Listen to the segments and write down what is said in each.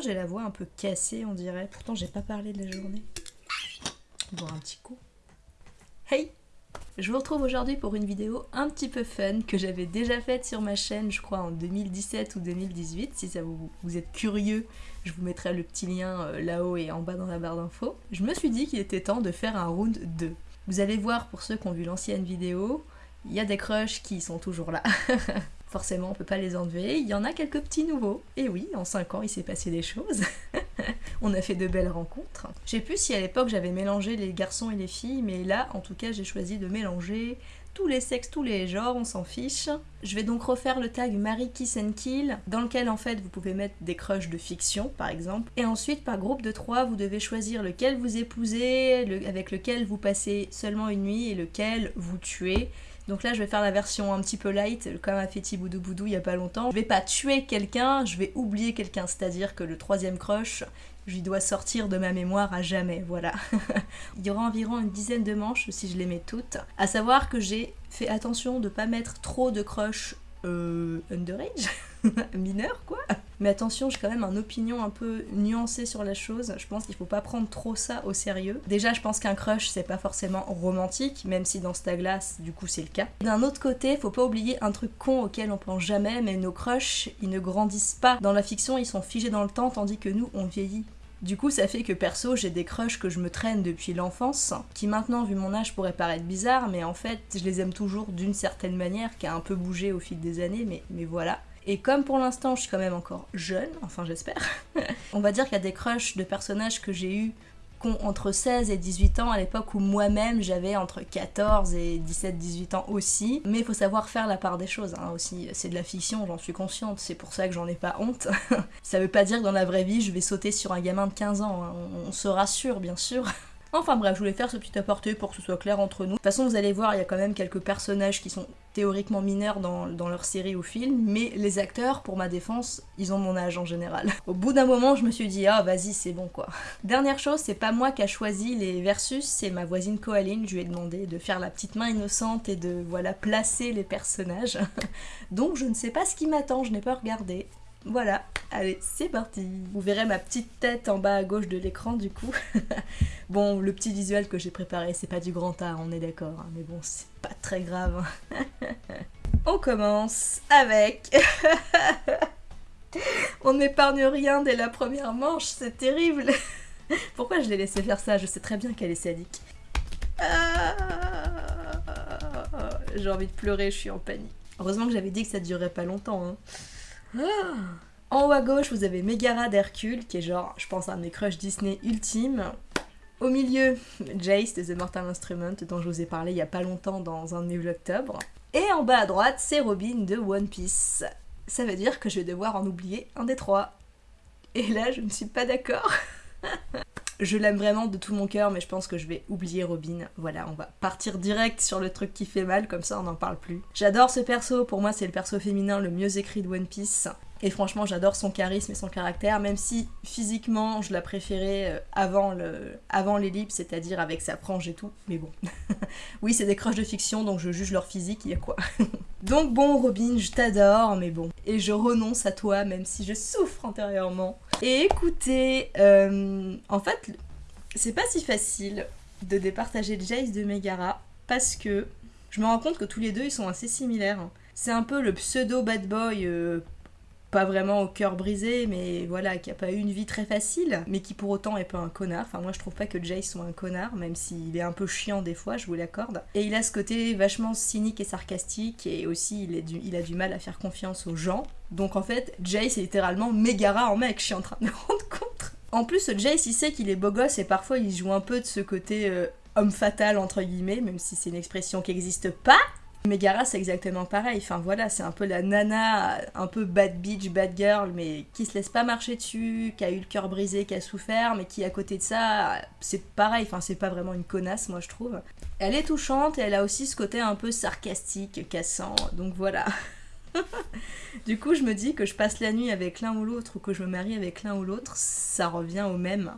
J'ai la voix un peu cassée, on dirait Pourtant, j'ai pas parlé de la journée. Boire un petit coup. Hey Je vous retrouve aujourd'hui pour une vidéo un petit peu fun que j'avais déjà faite sur ma chaîne, je crois en 2017 ou 2018. Si ça vous, vous êtes curieux, je vous mettrai le petit lien euh, là-haut et en bas dans la barre d'infos. Je me suis dit qu'il était temps de faire un round 2. Vous allez voir pour ceux qui ont vu l'ancienne vidéo, il y a des crushs qui sont toujours là. Forcément, on peut pas les enlever. Il y en a quelques petits nouveaux. Et oui, en 5 ans, il s'est passé des choses. on a fait de belles rencontres. Je sais plus si à l'époque j'avais mélangé les garçons et les filles, mais là, en tout cas, j'ai choisi de mélanger tous les sexes, tous les genres, on s'en fiche. Je vais donc refaire le tag Marie Kiss and Kill, dans lequel en fait vous pouvez mettre des crushs de fiction par exemple. Et ensuite par groupe de 3, vous devez choisir lequel vous épousez, avec lequel vous passez seulement une nuit et lequel vous tuez. Donc là, je vais faire la version un petit peu light, comme a fait Thiboudou Boudou il y a pas longtemps. Je vais pas tuer quelqu'un, je vais oublier quelqu'un, c'est-à-dire que le troisième crush, je lui dois sortir de ma mémoire à jamais, voilà. il y aura environ une dizaine de manches si je les mets toutes. À savoir que j'ai fait attention de pas mettre trop de crush euh, underage, mineur quoi. Mais attention, j'ai quand même une opinion un peu nuancée sur la chose. Je pense qu'il faut pas prendre trop ça au sérieux. Déjà, je pense qu'un crush, c'est pas forcément romantique, même si dans Staglas, glace, du coup, c'est le cas. D'un autre côté, faut pas oublier un truc con auquel on pense jamais, mais nos crushs, ils ne grandissent pas. Dans la fiction, ils sont figés dans le temps, tandis que nous, on vieillit. Du coup, ça fait que perso, j'ai des crushs que je me traîne depuis l'enfance, qui maintenant, vu mon âge, pourraient paraître bizarres, mais en fait, je les aime toujours d'une certaine manière, qui a un peu bougé au fil des années, mais, mais voilà. Et comme pour l'instant, je suis quand même encore jeune, enfin j'espère, on va dire qu'il y a des crushs de personnages que j'ai eu entre 16 et 18 ans à l'époque où moi-même j'avais entre 14 et 17-18 ans aussi. Mais il faut savoir faire la part des choses hein, aussi. C'est de la fiction, j'en suis consciente, c'est pour ça que j'en ai pas honte. ça veut pas dire que dans la vraie vie je vais sauter sur un gamin de 15 ans, hein. on se rassure bien sûr. Enfin bref, je voulais faire ce petit apporté pour que ce soit clair entre nous. De toute façon, vous allez voir, il y a quand même quelques personnages qui sont théoriquement mineurs dans, leur série ou film, mais les acteurs, pour ma défense, ils ont mon âge en général. Au bout d'un moment, je me suis dit, ah vas-y, c'est bon quoi. Dernière chose, c'est pas moi qui a choisi les versus, c'est ma voisine Coaline, je lui ai demandé de faire la petite main innocente et de, voilà, placer les personnages. Donc je ne sais pas ce qui m'attend, je n'ai pas regardé. Voilà, allez, c'est parti Vous verrez ma petite tête en bas à gauche de l'écran du coup. Bon, le petit visuel que j'ai préparé, c'est pas du grand art, on est d'accord, hein, mais bon, c'est pas très grave. on commence avec... on n'épargne rien dès la première manche, c'est terrible Pourquoi je l'ai laissé faire ça? Je sais très bien qu'elle est sadique. Ah, j'ai envie de pleurer, je suis en panique. Heureusement que j'avais dit que ça durerait pas longtemps. Hein. En haut à gauche, vous avez Megara d'Hercule, qui est genre, je pense, un des crushs Disney ultime. Au milieu, Jace de The Mortal Instrument, dont je vous ai parlé il y a pas longtemps dans un New Octobre. Et en bas à droite, c'est Robin de One Piece. Ça veut dire que je vais devoir en oublier un des trois. Et là, je ne suis pas d'accord. je l'aime vraiment de tout mon cœur, mais je pense que je vais oublier Robin. Voilà, on va partir direct sur le truc qui fait mal, comme ça on n'en parle plus. J'adore ce perso, pour moi c'est le perso féminin le mieux écrit de One Piece. Et franchement, j'adore son charisme et son caractère, même si physiquement, je la préférais euh, avant, le, avant l'ellipse, c'est-à-dire avec sa frange et tout. Mais bon. oui, c'est des crushs de fiction, donc je juge leur physique, il y a quoi. donc bon, Robin, je t'adore, mais bon. Et je renonce à toi, même si je souffre intérieurement. Et écoutez, euh, en fait, c'est pas si facile de départager Jace de Megara, parce que je me rends compte que tous les deux, ils sont assez similaires. C'est un peu le pseudo bad boy euh, pas vraiment au cœur brisé, mais voilà, qui a pas eu une vie très facile, mais qui pour autant est pas un connard. Enfin, moi je trouve pas que Jace soit un connard, même s'il est un peu chiant des fois, je vous l'accorde. Et il a ce côté vachement cynique et sarcastique, et aussi il, a du mal à faire confiance aux gens. Donc en fait, Jace est littéralement Megara en mec, je suis en train de me rendre compte. En plus, Jace il sait qu'il est beau gosse et parfois il joue un peu de ce côté euh, homme fatal entre guillemets, même si c'est une expression qui n'existe pas. Megara, c'est exactement pareil. Enfin voilà, c'est un peu la nana, un peu bad bitch, bad girl, mais qui se laisse pas marcher dessus, qui a eu le cœur brisé, qui a souffert, mais qui à côté de ça, c'est pareil. Enfin, c'est pas vraiment une connasse, moi je trouve. Elle est touchante et elle a aussi ce côté un peu sarcastique, cassant. Donc voilà. du coup, je me dis que je passe la nuit avec l'un ou l'autre ou que je me marie avec l'un ou l'autre, ça revient au même.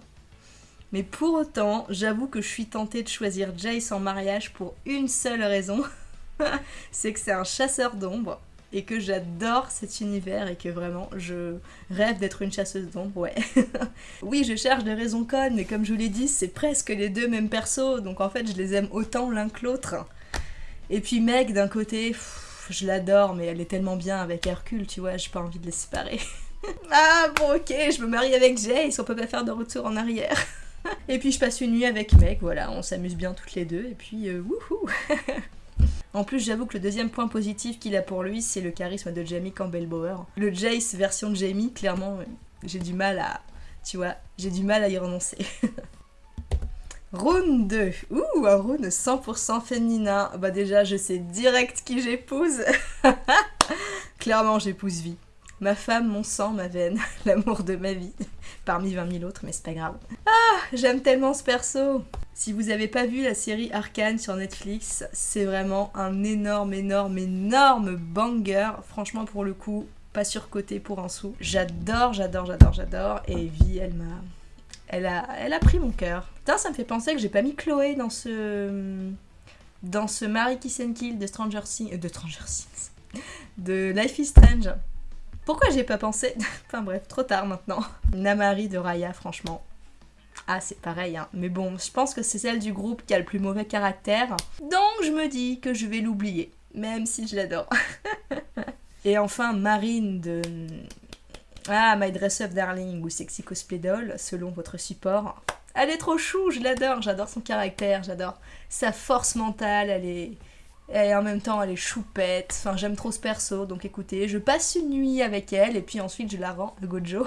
Mais pour autant, j'avoue que je suis tentée de choisir Jace en mariage pour une seule raison. c'est que c'est un chasseur d'ombre. et que j'adore cet univers et que vraiment je rêve d'être une chasseuse d'ombre, ouais. oui, je cherche des raisons connes, mais comme je vous l'ai dit, c'est presque les deux mêmes persos, donc en fait je les aime autant l'un que l'autre. Et puis Meg, d'un côté, je l'adore, mais elle est tellement bien avec Hercule, tu vois, j'ai pas envie de les séparer. ah bon ok, je me marie avec Jace, on peut pas faire de retour en arrière. et puis je passe une nuit avec Meg, voilà, on s'amuse bien toutes les deux, et puis euh, wouhou En plus, j'avoue que le deuxième point positif qu'il a pour lui, c'est le charisme de Jamie Campbell-Bower. Le Jace version de Jamie, clairement, j'ai du mal à... Tu vois, j'ai du mal à y renoncer. Rune 2. Ouh, un rune 100% féminin. Bah déjà, je sais direct qui j'épouse. Clairement, j'épouse Vie. Ma femme, mon sang, ma veine, l'amour de ma vie. Parmi 20 000 autres, mais c'est pas grave. Ah, j'aime tellement ce perso. Si vous avez pas vu la série Arcane sur Netflix, c'est vraiment un énorme, énorme, énorme banger. Franchement, pour le coup, pas surcoté pour un sou. J'adore, j'adore, j'adore, j'adore. Et Vi, elle m'a... Elle a, elle a pris mon cœur. Putain, ça me fait penser que j'ai pas mis Chloé dans ce... Dans ce Marie Kiss and Kill de Stranger Things... De Stranger Things... De Life is Strange. Pourquoi j'ai pas pensé Enfin bref, trop tard maintenant. Namari de Raya, franchement. Ah, c'est pareil, hein. Mais bon, je pense que c'est celle du groupe qui a le plus mauvais caractère. Donc je me dis que je vais l'oublier, même si je l'adore. Et enfin, Marine de... Ah, My Dress Up Darling ou Sexy Cosplay Doll, selon votre support. Elle est trop chou, je l'adore, j'adore son caractère, j'adore sa force mentale, elle est... Et en même temps, elle est choupette. Enfin, j'aime trop ce perso. Donc écoutez, je passe une nuit avec elle et puis ensuite je la rends à Gojo.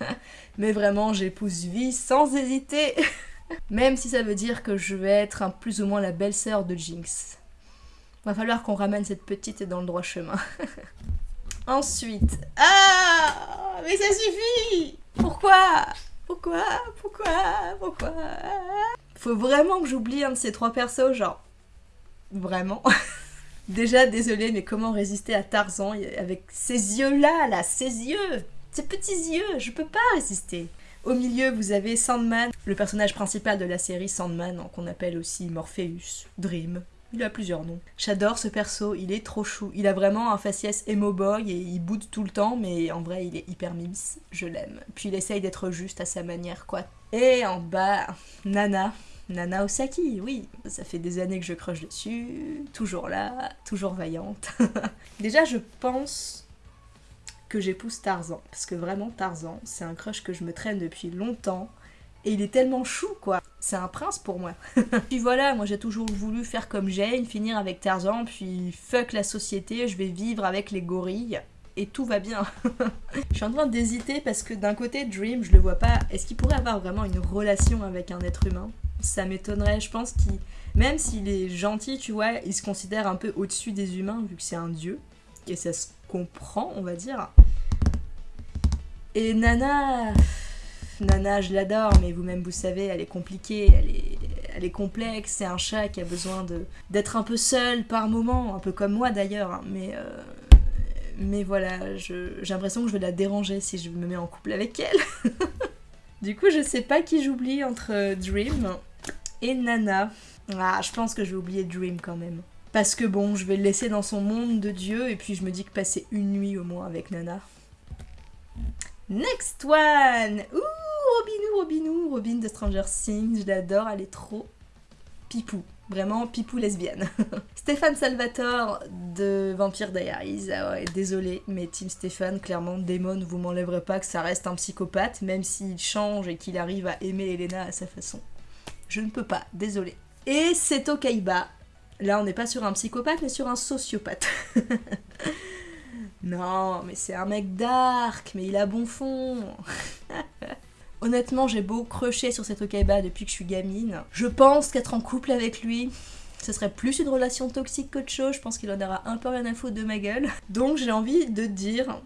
Mais vraiment, j'épouse Vie sans hésiter. Même si ça veut dire que je vais être plus ou moins la belle-sœur de Jinx. Va falloir qu'on ramène cette petite dans le droit chemin. Ensuite. Ah Mais ça suffit Pourquoi? Pourquoi? Pourquoi? Pourquoi? Faut vraiment que j'oublie un de ces trois persos, genre. Vraiment. Déjà, désolé, mais comment résister à Tarzan avec ces yeux-là, là, ces yeux ces petits yeux, je peux pas résister. Au milieu, vous avez Sandman, le personnage principal de la série Sandman, qu'on appelle aussi Morpheus, Dream. Il a plusieurs noms. J'adore ce perso, il est trop chou. Il a vraiment un faciès emo boy et il boude tout le temps, mais en vrai, il est hyper mims. Je l'aime. Puis il essaye d'être juste à sa manière, quoi. Et en bas, Nana. Nana Osaki, oui. Ça fait des années que je croche dessus. Toujours là, toujours vaillante. Déjà, je pense que j'épouse Tarzan. Parce que vraiment, Tarzan, c'est un crush que je me traîne depuis longtemps. Et il est tellement chou, quoi. C'est un prince pour moi. puis voilà, moi j'ai toujours voulu faire comme Jane, finir avec Tarzan, puis fuck la société, je vais vivre avec les gorilles. Et tout va bien. je suis en train d'hésiter parce que d'un côté, Dream, je le vois pas. Est-ce qu'il pourrait avoir vraiment une relation avec un être humain? Ça m'étonnerait. Je pense qu'il, même s'il est gentil, tu vois, il se considère un peu au-dessus des humains vu que c'est un dieu. Et ça se comprend, on va dire. Et Nana, Nana, je l'adore, mais vous-même vous savez, elle est compliquée, elle est, elle est complexe. C'est un chat qui a besoin de d'être un peu seul par moment, un peu comme moi d'ailleurs. Hein. mais euh, mais voilà, j'ai l'impression que je vais la déranger si je me mets en couple avec elle. du coup, je sais pas qui j'oublie entre Dream et Nana. Ah, je pense que je vais oublier Dream quand même. Parce que bon, je vais le laisser dans son monde de Dieu et puis je me dis que passer une nuit au moins avec Nana. Next one Ouh, Robinou, Robinou, Robin de Stranger Things, je l'adore, elle est trop pipou. Vraiment pipou lesbienne. Stéphane Salvatore de Vampire Diaries. Ah désolé, mais Team Stéphane, clairement, Démon, vous m'enlèverez pas que ça reste un psychopathe, même s'il change et qu'il arrive à aimer Elena à sa façon. Je ne peux pas, désolé. Et Seto Kaiba, Là, on n'est pas sur un psychopathe, mais sur un sociopathe. non, mais c'est un mec dark, mais il a bon fond. Honnêtement, j'ai beau crocher sur cet Okaiba depuis que je suis gamine. Je pense qu'être en couple avec lui, ce serait plus une relation toxique qu'autre chose. Je pense qu'il en aura un peu rien à foutre de ma gueule. Donc j'ai envie de dire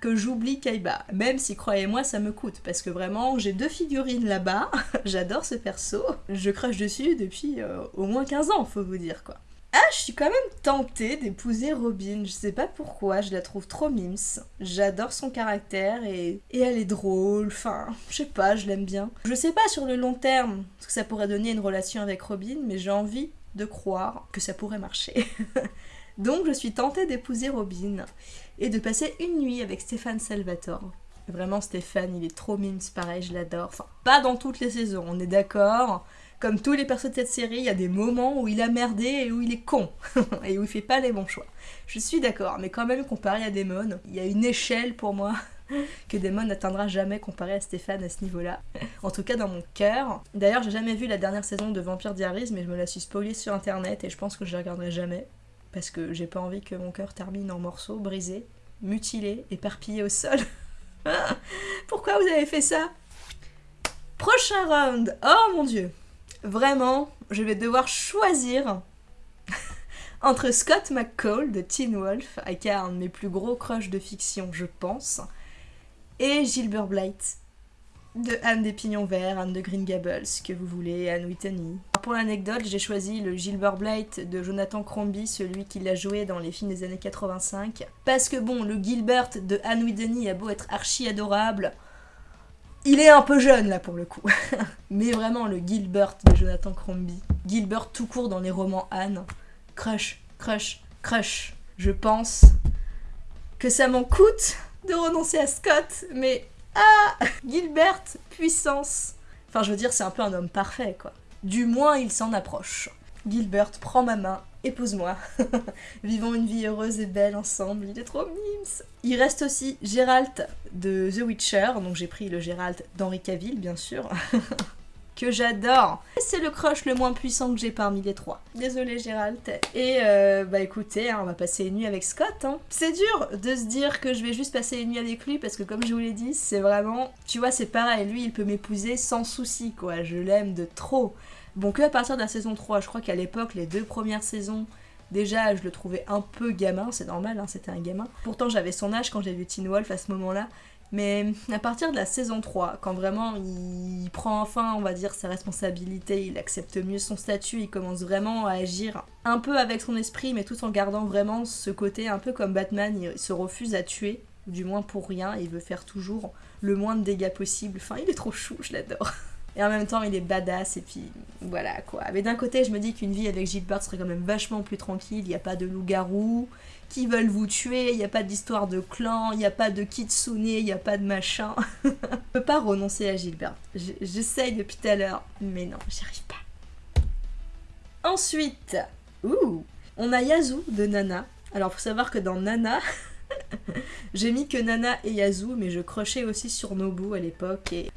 que j'oublie Kaiba. Même si, croyez-moi, ça me coûte. Parce que vraiment, j'ai deux figurines là-bas. J'adore ce perso. Je crache dessus depuis euh, au moins 15 ans, faut vous dire quoi. Ah, je suis quand même tentée d'épouser Robin. Je sais pas pourquoi, je la trouve trop mims. J'adore son caractère et, et elle est drôle. Enfin, je sais pas, je l'aime bien. Je sais pas sur le long terme ce que ça pourrait donner une relation avec Robin, mais j'ai envie de croire que ça pourrait marcher. Donc je suis tentée d'épouser Robin et de passer une nuit avec Stéphane Salvatore. Vraiment Stéphane, il est trop mimes, pareil, je l'adore. Enfin, pas dans toutes les saisons, on est d'accord. Comme tous les persos de cette série, il y a des moments où il a merdé et où il est con. et où il fait pas les bons choix. Je suis d'accord, mais quand même comparé à Damon, il y a une échelle pour moi que Damon n'atteindra jamais comparé à Stéphane à ce niveau-là. En tout cas dans mon cœur. D'ailleurs, j'ai jamais vu la dernière saison de Vampire Diaries, mais je me la suis spoilée sur internet et je pense que je la regarderai jamais. Parce que j'ai pas envie que mon cœur termine en morceaux, brisé, mutilé, éparpillé au sol. Pourquoi vous avez fait ça? Prochain round Oh mon dieu Vraiment, je vais devoir choisir entre Scott McCall de Teen Wolf, aka un de mes plus gros crushs de fiction, je pense, et Gilbert Blight de Anne des Pignons Verts, Anne de Green Gables, que vous voulez, Anne Whitney. Pour l'anecdote, j'ai choisi le Gilbert Blight de Jonathan Crombie, celui qui l'a joué dans les films des années 85. Parce que bon, le Gilbert de Anne Whitney a beau être archi adorable, il est un peu jeune là pour le coup. Mais vraiment, le Gilbert de Jonathan Crombie. Gilbert tout court dans les romans Anne. Crush, crush, crush. Je pense que ça m'en coûte de renoncer à Scott, mais ah Gilbert, puissance Enfin, je veux dire, c'est un peu un homme parfait, quoi. Du moins, il s'en approche. Gilbert, prends ma main, épouse-moi. Vivons une vie heureuse et belle ensemble, il est trop mimes. Il reste aussi Gérald de The Witcher, donc j'ai pris le Gérald d'Henri Cavill, bien sûr. que j'adore. C'est le crush le moins puissant que j'ai parmi les trois. Désolée Gérald. Et euh, bah écoutez, hein, on va passer une nuit avec Scott. Hein. C'est dur de se dire que je vais juste passer une nuit avec lui parce que comme je vous l'ai dit, c'est vraiment... Tu vois, c'est pareil, lui il peut m'épouser sans souci quoi, je l'aime de trop. Bon, que à partir de la saison 3, je crois qu'à l'époque, les deux premières saisons, déjà je le trouvais un peu gamin, c'est normal, hein, c'était un gamin. Pourtant j'avais son âge quand j'ai vu Teen Wolf à ce moment-là, mais à partir de la saison 3, quand vraiment il prend enfin, on va dire, sa responsabilité, il accepte mieux son statut, il commence vraiment à agir un peu avec son esprit, mais tout en gardant vraiment ce côté un peu comme Batman, il se refuse à tuer, du moins pour rien, il veut faire toujours le moins de dégâts possible. Enfin, il est trop chou, je l'adore. Et en même temps, il est badass, et puis voilà quoi. Mais d'un côté, je me dis qu'une vie avec Gilbert serait quand même vachement plus tranquille, il n'y a pas de loup-garou, qui veulent vous tuer, il n'y a pas d'histoire de clan, il n'y a pas de kitsune, il n'y a pas de machin. je peux pas renoncer à Gilbert. J'essaye depuis tout à l'heure, mais non, j'y arrive pas. Ensuite, on a Yazu de Nana. Alors, faut savoir que dans Nana, j'ai mis que Nana et Yazu, mais je crochais aussi sur Nobu à l'époque et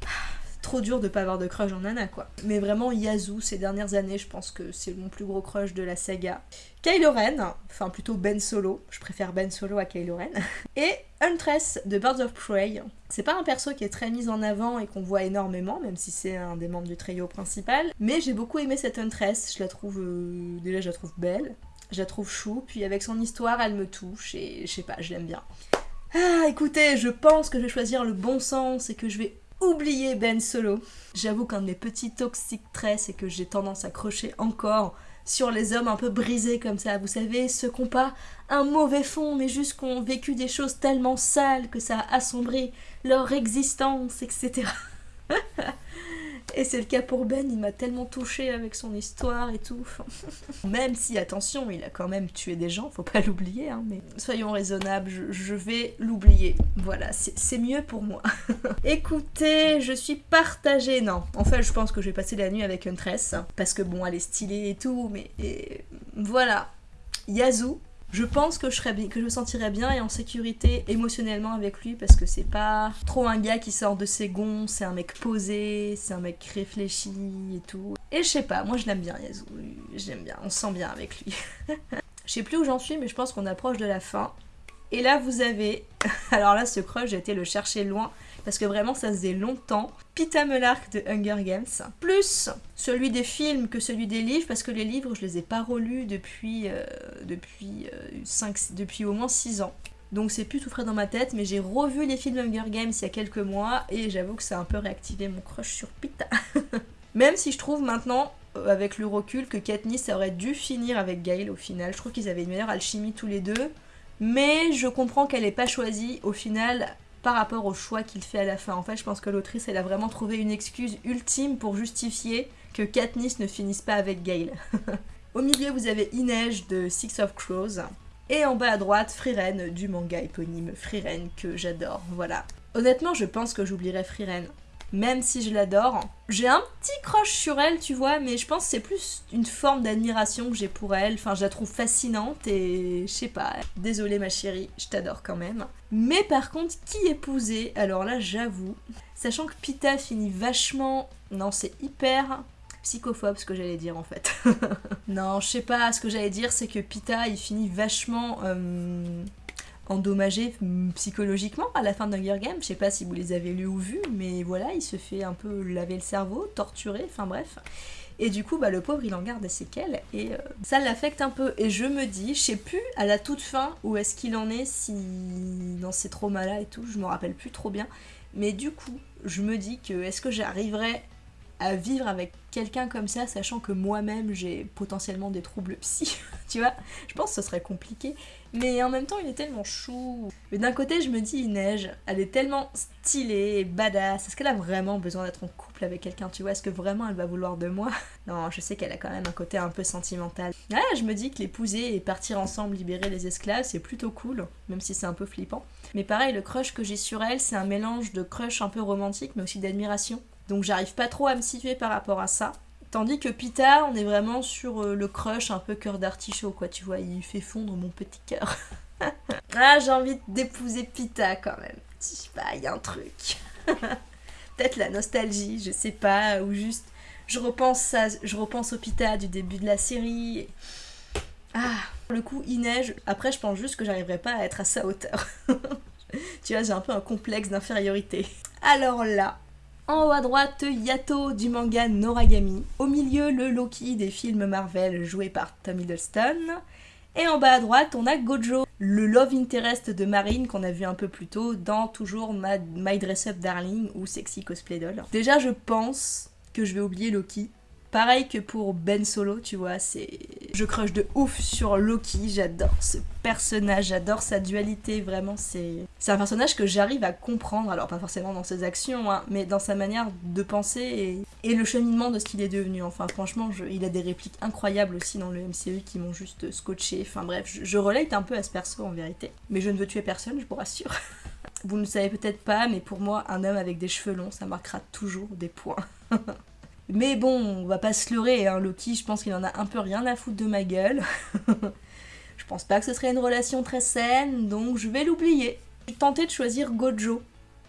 trop dur de pas avoir de crush en Nana quoi. Mais vraiment Yazu ces dernières années, je pense que c'est mon plus gros crush de la saga. Kylo Ren, enfin plutôt Ben Solo, je préfère Ben Solo à Kylo Ren. Et Huntress de Birds of Prey. C'est pas un perso qui est très mis en avant et qu'on voit énormément, même si c'est un des membres du trio principal. Mais j'ai beaucoup aimé cette Huntress, je la trouve euh, déjà je la trouve belle, je la trouve chou, puis avec son histoire elle me touche et je sais pas, je l'aime bien. Ah, écoutez, je pense que je vais choisir le bon sens et que je vais oublier Ben Solo. J'avoue qu'un de mes petits toxiques traits, c'est que j'ai tendance à crocher encore sur les hommes un peu brisés comme ça. Vous savez, ceux qui n'ont pas un mauvais fond, mais juste qui ont vécu des choses tellement sales que ça a assombri leur existence, etc. Et c'est le cas pour Ben, il m'a tellement touché avec son histoire et tout. même si, attention, il a quand même tué des gens, faut pas l'oublier, hein, mais soyons raisonnables, je, vais l'oublier. Voilà, c'est mieux pour moi. Écoutez, je suis partagée. Non, en fait, je pense que je vais passer la nuit avec Huntress, parce que bon, elle est stylée et tout, mais voilà. Yazoo, je pense que je, serais, me sentirais bien et en sécurité émotionnellement avec lui parce que c'est pas trop un gars qui sort de ses gonds, c'est un mec posé, c'est un mec réfléchi et tout. Et je sais pas, moi je l'aime bien Yazoo, j'aime bien, on se sent bien avec lui. je sais plus où j'en suis mais je pense qu'on approche de la fin. Et là vous avez, alors là ce crush j'ai été le chercher loin parce que vraiment ça faisait longtemps. Pita Melark de Hunger Games, plus celui des films que celui des livres, parce que les livres je les ai pas relus depuis, euh, depuis, euh, depuis au moins 6 ans. Donc c'est plus tout frais dans ma tête, mais j'ai revu les films Hunger Games il y a quelques mois et j'avoue que ça a un peu réactivé mon crush sur Pita. Même si je trouve maintenant, euh, avec le recul, que Katniss aurait dû finir avec Gail au final. Je trouve qu'ils avaient une meilleure alchimie tous les deux. Mais je comprends qu'elle n'ait pas choisi au final par rapport au choix qu'il fait à la fin. En fait, je pense que l'autrice, elle a vraiment trouvé une excuse ultime pour justifier que Katniss ne finisse pas avec Gale. au milieu, vous avez Inej de Six of Crows. Et en bas à droite, Frieren du manga éponyme Frieren que j'adore, voilà. Honnêtement, je pense que j'oublierai Frieren même si je l'adore. J'ai un petit crush sur elle, tu vois, mais je pense que c'est plus une forme d'admiration que j'ai pour elle. Enfin, je la trouve fascinante et je sais pas. Désolée ma chérie, je t'adore quand même. Mais par contre, qui épouser Alors là, j'avoue, sachant que Pita finit vachement... Non, c'est hyper psychophobe ce que j'allais dire en fait. non, je sais pas, ce que j'allais dire c'est que Pita il finit vachement euh, endommagé psychologiquement à la fin d'Hunger Games. Je sais pas si vous les avez lus ou vus, mais voilà, il se fait un peu laver le cerveau, torturer, enfin bref. Et du coup, bah, le pauvre, il en garde des séquelles et euh, ça l'affecte un peu. Et je me dis, je sais plus à la toute fin où est-ce qu'il en est, si dans ces traumas-là et tout, je me rappelle plus trop bien. Mais du coup, je me dis que est-ce que j'arriverai à vivre avec quelqu'un comme ça, sachant que moi-même j'ai potentiellement des troubles psy, tu vois Je pense que ce serait compliqué. Mais en même temps, il est tellement chou. Mais d'un côté, je me dis, neige, elle est tellement stylée et badass. Est-ce qu'elle a vraiment besoin d'être en couple avec quelqu'un, tu vois? Est-ce que vraiment elle va vouloir de moi? Non, je sais qu'elle a quand même un côté un peu sentimental. Ouais, je me dis que l'épouser et partir ensemble libérer les esclaves, c'est plutôt cool, même si c'est un peu flippant. Mais pareil, le crush que j'ai sur elle, c'est un mélange de crush un peu romantique, mais aussi d'admiration. Donc j'arrive pas trop à me situer par rapport à ça. Tandis que Pita, on est vraiment sur euh, le crush un peu cœur d'artichaut, quoi, tu vois, il fait fondre mon petit cœur. ah, j'ai envie d'épouser Pita quand même. Je sais pas, il y a un truc. Peut-être la nostalgie, je sais pas, ou juste je repense, à, je au Pita du début de la série. Ah, le coup, il. Après, je pense juste que j'arriverai pas à être à sa hauteur. tu vois, j'ai un peu un complexe d'infériorité. Alors là, en haut à droite, Yato du manga Noragami. Au milieu, le Loki des films Marvel joué par Tom Hiddleston. Et en bas à droite, on a Gojo, le love interest de Marine qu'on a vu un peu plus tôt dans toujours My Dress Up Darling ou Sexy Cosplay Doll. Déjà, je pense que je vais oublier Loki Pareil que pour Ben Solo, tu vois, c'est... Je crush de ouf sur Loki, j'adore ce personnage, j'adore sa dualité, vraiment, c'est... Un personnage que j'arrive à comprendre, alors pas forcément dans ses actions, hein, mais dans sa manière de penser et, le cheminement de ce qu'il est devenu. Enfin, franchement, il a des répliques incroyables aussi dans le MCU qui m'ont juste scotché. Enfin bref, je, je relate un peu à ce perso en vérité. Mais je ne veux tuer personne, je vous rassure. Vous ne le savez peut-être pas, mais pour moi, un homme avec des cheveux longs, ça marquera toujours des points. Mais bon, on va pas se leurrer, hein, Loki, je pense qu'il en a un peu rien à foutre de ma gueule. je pense pas que ce serait une relation très saine, donc je vais l'oublier. J'ai tenté de choisir Gojo,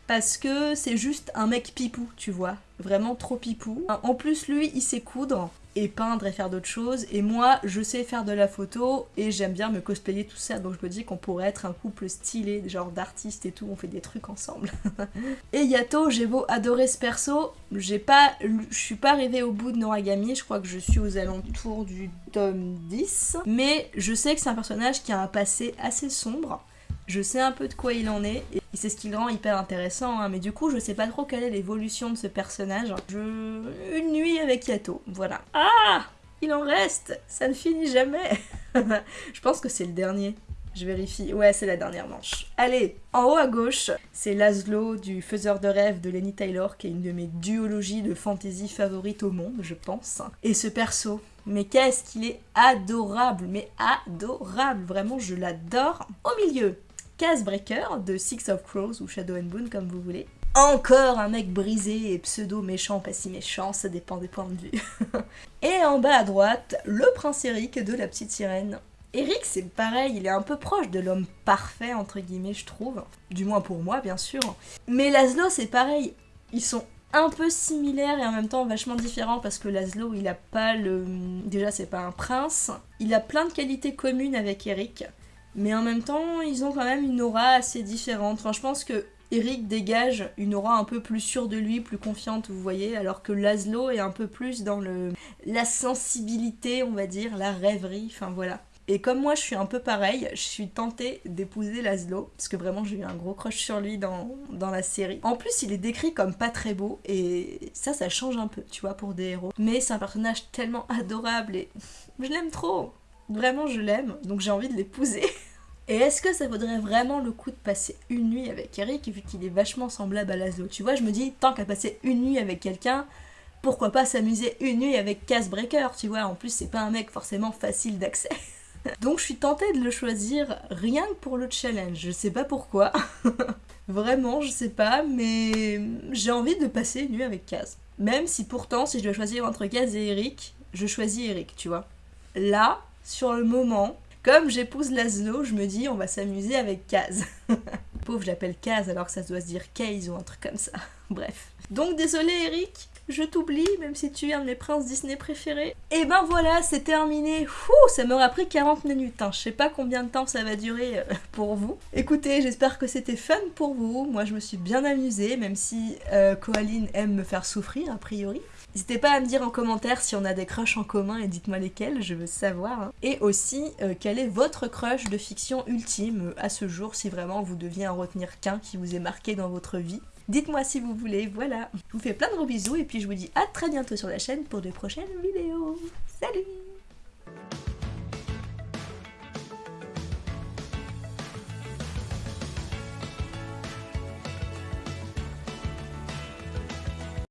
parce que c'est juste un mec pipou, tu vois. Vraiment trop pipou. En plus, lui, il sait coudre et peindre et faire d'autres choses. Et moi, je sais faire de la photo et j'aime bien me cosplayer tout ça. Donc je me dis qu'on pourrait être un couple stylé, genre d'artistes et tout. On fait des trucs ensemble. et Yato, j'ai beau adorer ce perso, j'ai pas, je suis pas arrivée au bout de Noragami. Je crois que je suis aux alentours du tome 10. Mais je sais que c'est un personnage qui a un passé assez sombre. Je sais un peu de quoi il en est, c'est ce qui le rend hyper intéressant, hein. mais du coup je sais pas trop quelle est l'évolution de ce personnage. Je... Une nuit avec Yato, voilà. Ah Il en reste Ça ne finit jamais Je pense que c'est le dernier. Je vérifie. Ouais, c'est la dernière manche. Allez, en haut à gauche, c'est Laszlo du Faiseur de rêve de Lenny Taylor, qui est une de mes duologies de fantasy favorites au monde, je pense. Et ce perso, mais qu'est-ce qu'il est adorable, mais adorable, vraiment je l'adore. Au milieu, Casebreaker de Six of Crows ou Shadow and Boon comme vous voulez. Encore un mec brisé et pseudo méchant, pas si méchant, ça dépend des points de vue. et en bas à droite, le prince Eric de la petite sirène. Eric, c'est pareil, il est un peu proche de l'homme parfait, entre guillemets, je trouve. Du moins pour moi, bien sûr. Mais Laszlo, c'est pareil. Ils sont un peu similaires et en même temps vachement différents parce que Laszlo, il a pas le... Déjà, c'est pas un prince. Il a plein de qualités communes avec Eric. Mais en même temps, ils ont quand même une aura assez différente. Enfin, je pense que Eric dégage une aura un peu plus sûre de lui, plus confiante, vous voyez, alors que Laszlo est un peu plus dans le la sensibilité, on va dire, la rêverie, enfin voilà. Et comme moi je suis un peu pareil, je suis tentée d'épouser Laszlo, parce que vraiment j'ai eu un gros crush sur lui dans, dans la série. En plus il est décrit comme pas très beau, et ça ça change un peu, tu vois, pour des héros. Mais c'est un personnage tellement adorable et je l'aime trop Vraiment, je l'aime, donc j'ai envie de l'épouser. Et est-ce que ça vaudrait vraiment le coup de passer une nuit avec Eric, vu qu'il est vachement semblable à Laszlo? Tu vois, je me dis, tant qu'à passer une nuit avec quelqu'un, pourquoi pas s'amuser une nuit avec Casebreaker, tu vois? En plus, c'est pas un mec forcément facile d'accès. Donc je suis tentée de le choisir rien que pour le challenge. Je sais pas pourquoi. Vraiment, je sais pas, mais j'ai envie de passer une nuit avec Kaz. Même si pourtant, si je dois choisir entre Kaz et Eric, je choisis Eric, tu vois. Là, sur le moment, comme j'épouse Laszlo, je me dis on va s'amuser avec Kaz. Pauvre, j'appelle Kaz alors que ça doit se dire Case ou un truc comme ça. Bref. Donc désolé Eric, je t'oublie, même si tu es un de mes princes Disney préférés. Et ben voilà, c'est terminé. Ouh, ça m'aura pris 40 minutes. Hein. Je sais pas combien de temps ça va durer euh, pour vous. Écoutez, j'espère que c'était fun pour vous. Moi, je me suis bien amusée, même si euh, Coaline aime me faire souffrir, a priori. N'hésitez pas à me dire en commentaire si on a des crushs en commun et dites-moi lesquels, je veux savoir. Hein. Et aussi, euh, quel est votre crush de fiction ultime à ce jour, si vraiment vous deviez en retenir qu'un qui vous est marqué dans votre vie. Dites-moi si vous voulez, voilà. Je vous fais plein de gros bisous et puis je vous dis à très bientôt sur la chaîne pour de prochaines vidéos. Salut